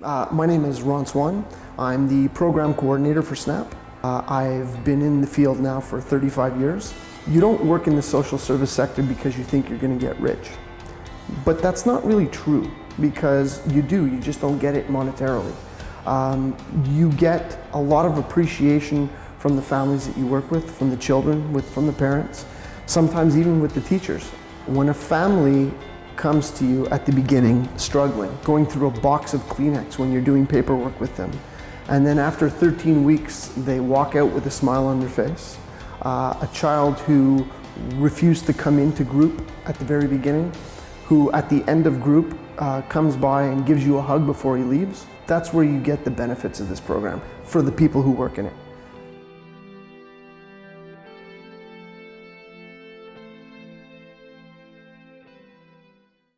Uh, my name is Ron Swan. I'm the program coordinator for SNAP. Uh, I've been in the field now for 35 years. You don't work in the social service sector because you think you're going to get rich. But that's not really true because you do, you just don't get it monetarily. Um, you get a lot of appreciation from the families that you work with, from the children, with, from the parents, sometimes even with the teachers. When a family comes to you at the beginning struggling, going through a box of Kleenex when you're doing paperwork with them, and then after 13 weeks they walk out with a smile on their face, uh, a child who refused to come into group at the very beginning, who at the end of group uh, comes by and gives you a hug before he leaves, that's where you get the benefits of this program for the people who work in it.